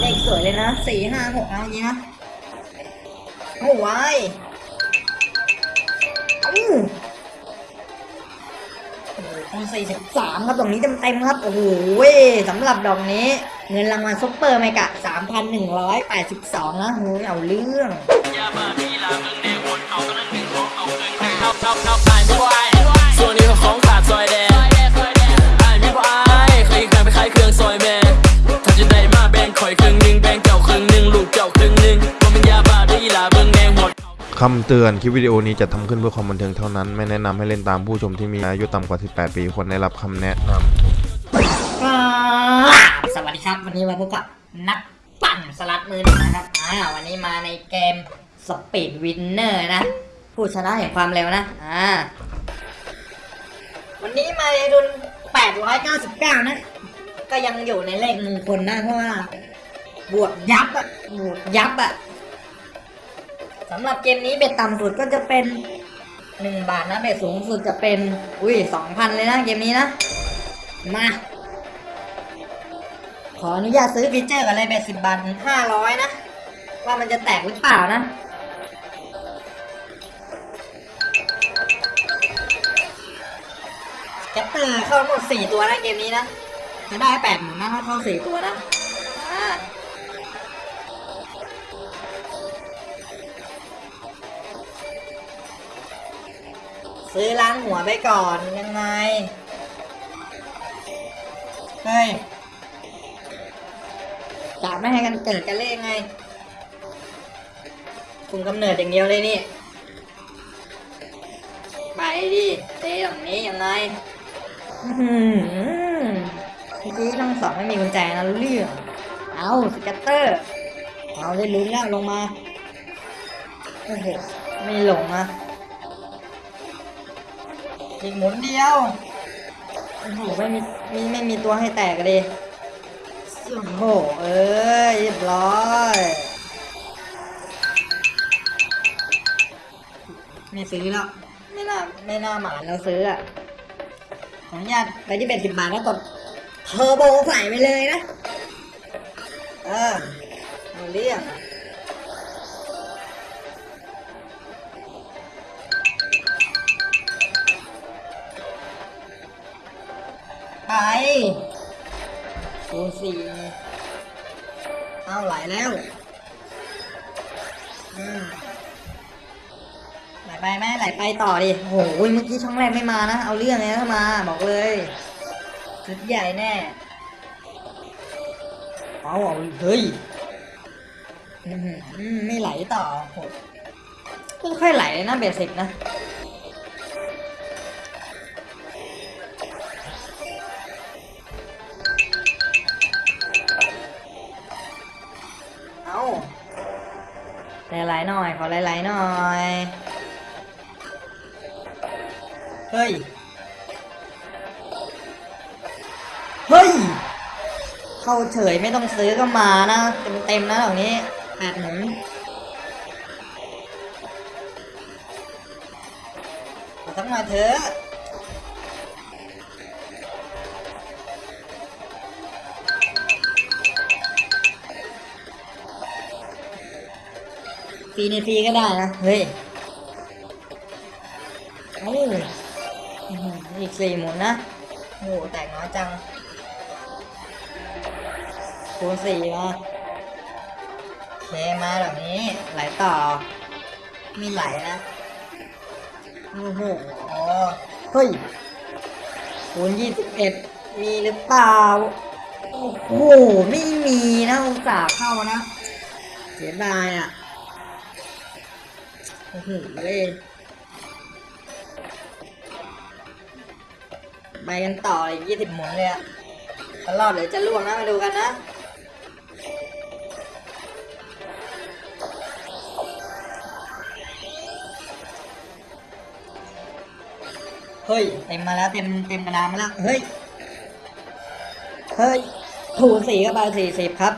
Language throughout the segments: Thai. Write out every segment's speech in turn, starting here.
เลขสวยเลยนะสี่ห้าหกเอาอย่างนี้นะโอ้วายอู้คูณสี่สิบสามครับตรงนี้เต็มๆครับ โอ้โหสำหรับดอกนี้ เงินรางวัลซุปเปอร์ไมกะสามพันหนึ่งร้อยแปดสิบสองนะโหเอาเรื่อง คำเตือนคลิปวิดีโอนี้จัดทำขึ้นเพื่อความบันเทิงเท่านั้น ไม่แนะนำให้เล่นตามผู้ชมที่มีอายุต่ำกว่า 18 ปีควรได้รับคำแนะนำครับสวัสดีครับ วันนี้มาพบกับนักปั่นสล็อตมือหนึ่งนะครับอ่าวันนี้มาในเกม Speed Winner นะ ผู้ชนะแห่งความเร็วนะอ่าวันนี้มาในรุ่น 899 นะ ก็ยังอยู่ในเลขมงคลนะเพราะว่า บวกยับอะบวกยับอะ สำหรับเกมนี้ bet ต่ำสุดก็จะเป็น1บาทนะ bet สูงสุดจะเป็น อุ้ย2,000เลยนะเกมนี้นะ มา ขออนุญาตซื้อ feature กันเลย bet สิบบาทห้าร้อยนะ ว่ามันจะแตกหรือเปล่านะ scatter เข้าหมดสี่ตัวนะเกมนี้นะจะได้แปดหมุนนะถ้าเข้าสี่ตัวนะ ซื้อล้างหัวไปก่อนยังไง เฮ้ยกะไม่ให้กันเกิดกันเล่นไงคุมกำเนิดอย่างเดียวเลยนี่ ไปดิเต้ตรงนี้ยังไงอื้อหือเมื่อกี้ทั้งสองไม่มีกุญแจนะรู้เรื่อง เอาสกัตเตอร์ เอาได้ลุ้นแล้วลงมาโอ้โหไม่หลงนะ อีกหมุนเดียวโอ้โหไม่มีมีไม่มีตัวให้แตกเลยโอ้โหเอ้ยเรียบร้อยไม่ซื้อแล้วไม่น่าไม่น่าหมานเราซื้ออะขออนุญาตไปที่เบ็ดสิบบาทแล้วกดเทอร์โบใส่ไปเลยนะ เออเอาเรียก แล้วอืมไหลไปไหมไหลไปต่อดิโอ้โหเมื่อกี้ช่องแรกไม่มานะ เอาเรื่องเลยนะถ้ามา บอกเลยชุดใหญ่แน่เอาเอาเฮ้ยอื้อหือไม่ไหลต่อโหไม่ค่อยไหลเลยนะเบสิกนะ หลายๆหน่อย ขอหลายๆหน่อย เฮ้ย เฮ้ย เข้าเฉยไม่ต้องซื้อก็มานะ เต็มๆนะเหล่านี้แปดหมุนขอสักหน่อยเถอะ รีในฟรีก็ได้นะ เฮ้ยเอ้ยอีกสี่หมุนนะโอ้โหแตกน้อยจังคูณสี่มาเคมาแบบนี้ไหลต่อ มีไหลนะ โอ้โหเฮ้ยคูณยี่สิบเอ็ดมีหรือเปล่า โอ้โห ไม่มีนะอุตส่าห์เข้านะ เสียดายอะ โอ้โหเลยไปกันต่ออีกยี่สิบหมุนเลยอะตลอดเดี๋ยวจะล่วงนะมาดูกันนะเฮ้ยเต็มมาแล้วเต็มเต็มกระดานมาแล้วเฮ้ยเฮ้ยถูสี่ก็ไปสี่สิบครับ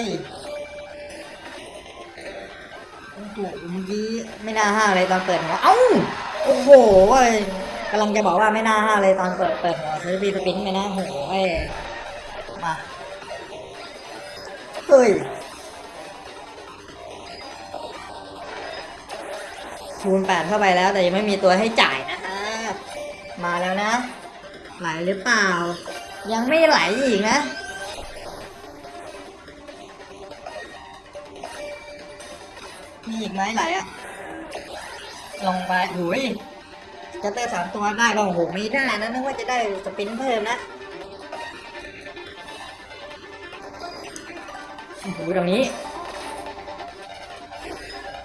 ยโอ้โหเมื่อกี้ไม่น่าห้าเลยตอนเปิดหัวเอ้าโอ้โหเว้ยกำลังจะบอกว่าไม่น่าห้าเลยตอนเปิดเปิดหัวซื้อบีสปินไปนะโอ้โหเว้ยมาเฮ้ยคูณแปดเข้าไปแล้วแต่ยังไม่มีตัวให้จ่ายนะฮะมาแล้วนะ ไหลหรือเปล่า ยังไม่ไหลอีกนะ มีอีกไหมไหลอะลงไปหุยจะเตอร์สามตัวได้ก็โอ้โหไม่ได้นะนึกว่าจะได้สปินเพิ่มนะโอ้โหตรงนี้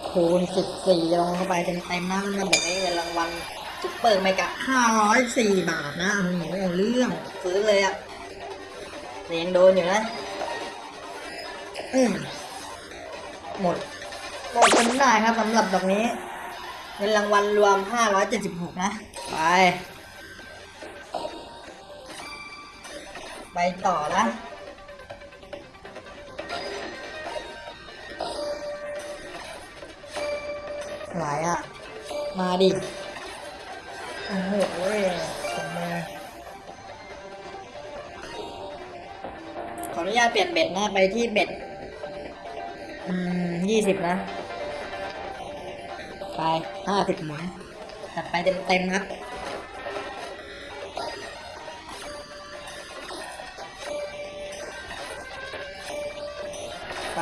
คูณสิบสี่ลงเข้าไปเต็มๆนะมันมาบอกไอ้เงินรางวัลซุปเปอร์ไมกะห้าร้อยสี่บาทนะโอ้โหเอาเรื่องซื้อเลยอะแต่ยังโดนอยู่นะ อืมหมด หมดเป็นได้ครับสำหรับดอกนี้เงินรางวัลรวม 576 นะ ไป ไปต่อนะหลายอะ มาดิ โอ้โหผมมาขออนุญาตเปลี่ยนเบ็ดนะ ไปที่เบ็ด อืมยี่สิบนะ ไปห้าสิบหมุนจัดไปเต็มเต็มครับไป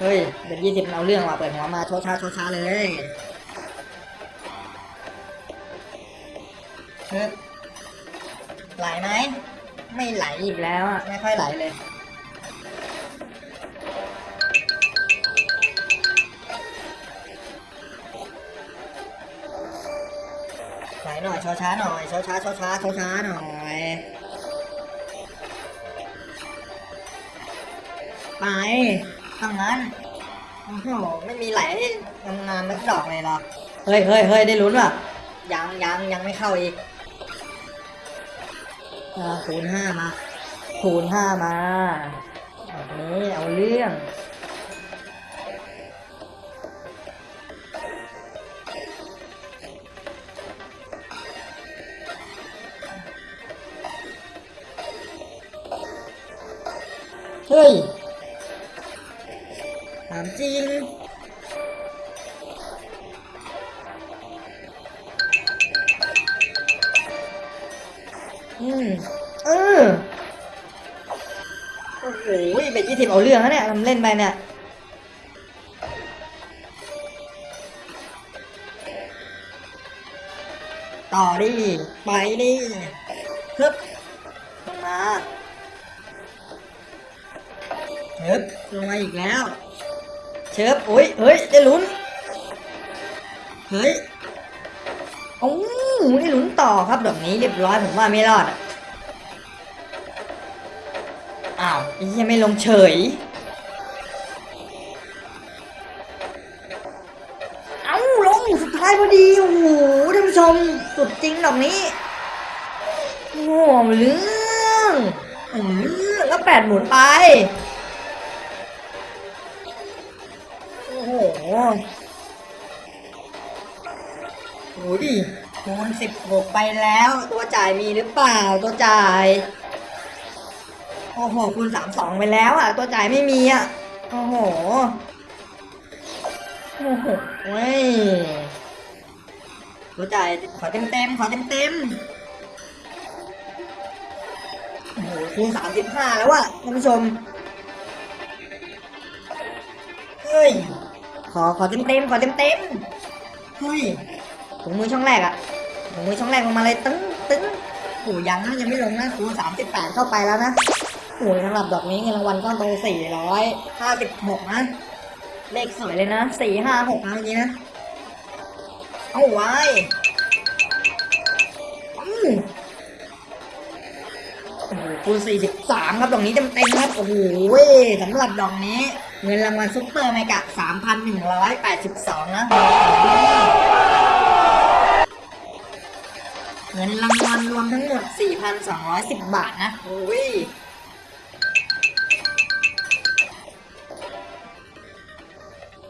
เฮ้ยเป็นยี่สิบเอาเรื่องว่ะเปิดหัวมาโชช้าโชช้าเลยไหลไหม ไม่ไหลอีกแล้วอะ ไม่ค่อยไหลเลย น่อยช้าช้าๆหน่อยช้าช้าช้าช้าช้าช้าๆหน่อยไปตั้งนั้นโอ้โหไม่มีไหลงามๆไม่ดอกเลยหรอกเฮ้ยเฮ้ยเฮ้ยได้ลุ้นว่ะยังยังยังไม่เข้าอีกอ่าคูณห้ามาคูณห้ามาแบบนี้เอาเรื่อง เฮ้ยถามจริง อืมเออโอ้โหเป็นยี่สิบเอาเรื่องนะเนี่ยทำเล่นไปเนี่ยต่อดิไปดิฮึบลงมา เชิบลงมาอีกแล้ว เชิบโอ้ยเฮ้ยได้ลุ้น เฮ้ยโอ้ได้ลุ้นต่อครับดอกนี้เรียบร้อยผมว่าไม่รอดอะอ้าวไอ้เหี้ยังไม่ลงเฉยเอ้าลงสุดท้ายพอดีโอ้โหท่านผู้ชมสุดจริงดอกนี้โอ้โหเรื่องเอาเรื่องแล้วแปดหมุนไป โอ้โหโอ้ดิคูณสิบหกไปแล้ว ตัวจ่ายมีหรือเปล่า ตัวจ่าย โอ้โห คูณสามสองไปแล้วอะ ตัวจ่ายไม่มีอะ โอ้โห โอ้โหเว้ยตัวจ่ายขอเต็มเต็มๆขอเต็มเต็มๆโอ้โห คูณสามสิบห้าแล้วอะท่านผู้ชม เฮ้ย ขอขอเต็มเต็มขอเต็มเต็มเฮ้ยถุงมือช่องแรกอะถุงมือช่องแรกลงมาเลยตึ้งตึ้งโอ้ยังนะยังไม่ลงนะคูณสามสิบแปดเข้าไปแล้วนะโอ้ยสำหรับดอกนี้เงินรางวัลก้อนโตสี่ร้อยห้าสิบหกนะ เลขสวยเลยนะสี่ห้าหกนะเมื่อกี้นะ เอาไว้ คูณสี่สิบสามครับดอกนี้เต็มเต็มๆครับ โอ้โหสำหรับดอกนี้ เงินรางวัลซุปเปอร์ไมกะสามพันหนึ่งร้อยแปดสิบสองนะ เงินรางวัลรวมทั้งหมด 4,210 บาทนะ โอ้ย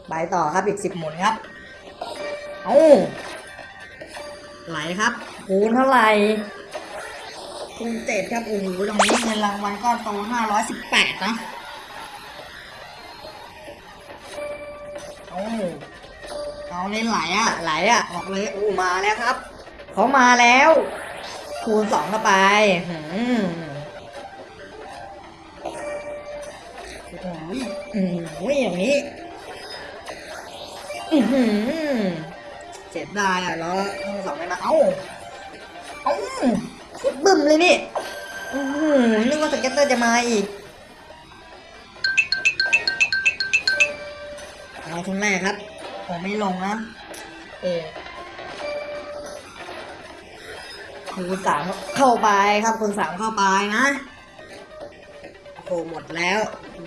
ไปต่อครับอีกสิบหมุนครับ เอ้าไหลครับ คูณเท่าไหร่ คูณเจ็ดครับโอ้โหตรงนี้เงินรางวัลก้อนโตห้าร้อยสิบแปดนะเอาเอาเล่นไหลอะไหลอะออกเลยอู้มาแล้วครับเขามาแล้ว คูณสองเข้าไปหืมโอ้โหอืมอย่างนี้เจ็บได้อะแล้วต้องสองไม่มาเอ้าเอ้า บึ้มเลยนี่อือหือนึกว่าสเก็ตเตอร์จะมาอีกเอาคนแรกครับ ผมไม่ลงนะ เออคูณสามเข้าไปครับคูณสามเข้าไปนะโอ้โหหมดแล้ว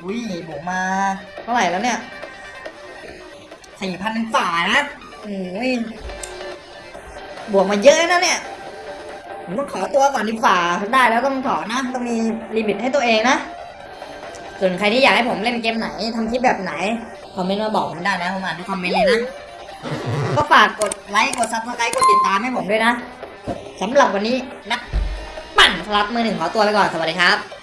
อุ้ยผมมาเท่าไหร่แล้วเนี่ยสี่พันฝ่านะโอ้ยบวกมาเยอะนะเนี่ย ผมต้องขอตัวก่อนดีฝ่าได้แล้วต้องถอนนะต้องมีลิมิตให้ตัวเองนะ ส่วนใครที่อยากให้ผมเล่นเกมไหนทำคลิปแบบไหน คอมเมนต์มาบอกผมได้นะผมอ่านทุกคอมเมนต์เลยนะ ก็ฝากกดไลค์กด subscribe กดติดตามให้ผมด้วยนะสำหรับวันนี้นักปั่นสล็อตมือหนึ่งขอตัวไปก่อนสวัสดีครับ